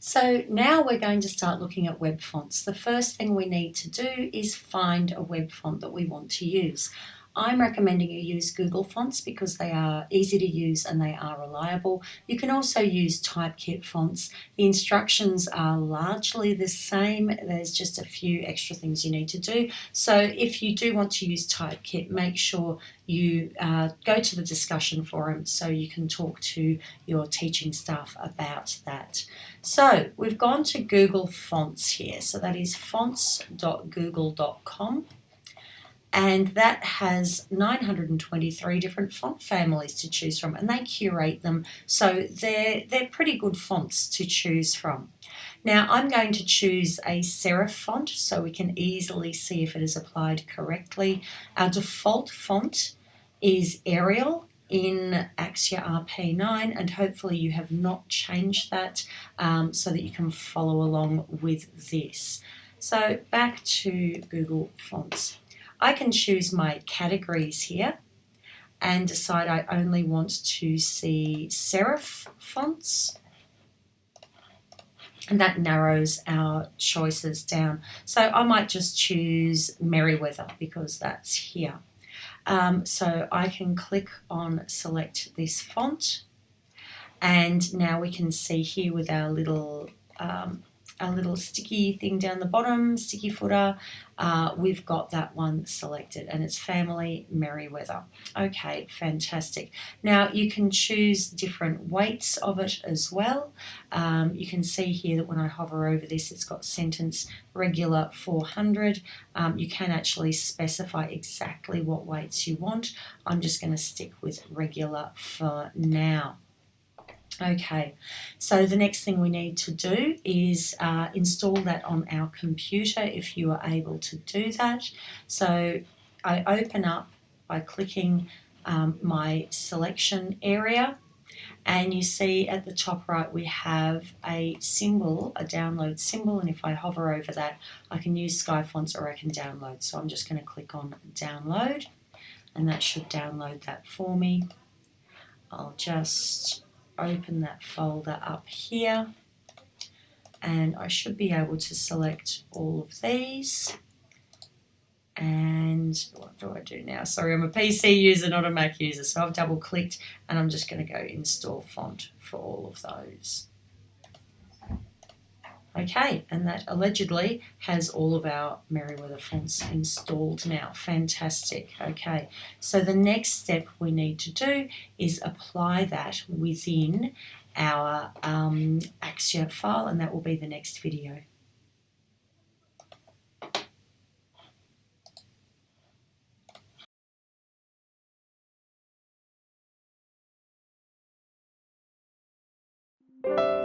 So now we're going to start looking at web fonts. The first thing we need to do is find a web font that we want to use. I'm recommending you use Google Fonts because they are easy to use and they are reliable. You can also use Typekit fonts. The instructions are largely the same. There's just a few extra things you need to do. So if you do want to use Typekit, make sure you uh, go to the discussion forum so you can talk to your teaching staff about that. So we've gone to Google Fonts here. So that is fonts.google.com and that has 923 different font families to choose from and they curate them. So they're they're pretty good fonts to choose from. Now I'm going to choose a serif font so we can easily see if it is applied correctly. Our default font is Arial in Axure RP9 and hopefully you have not changed that um, so that you can follow along with this. So back to Google Fonts I can choose my categories here and decide I only want to see serif fonts and that narrows our choices down. So I might just choose Merriweather because that's here. Um, so I can click on select this font and now we can see here with our little um, a little sticky thing down the bottom, sticky footer, uh, we've got that one selected and it's family Merriweather. Okay, fantastic. Now you can choose different weights of it as well. Um, you can see here that when I hover over this, it's got sentence regular 400. Um, you can actually specify exactly what weights you want. I'm just going to stick with regular for now. Okay, so the next thing we need to do is uh, install that on our computer if you are able to do that. So I open up by clicking um, my selection area and you see at the top right we have a symbol, a download symbol and if I hover over that I can use Skyfonts or I can download. So I'm just going to click on download and that should download that for me. I'll just open that folder up here and I should be able to select all of these and what do I do now? Sorry, I'm a PC user, not a Mac user, so I've double clicked and I'm just going to go install font for all of those. Okay, and that allegedly has all of our Merriweather fonts installed now. Fantastic. Okay, so the next step we need to do is apply that within our um, file, and that will be the next video. you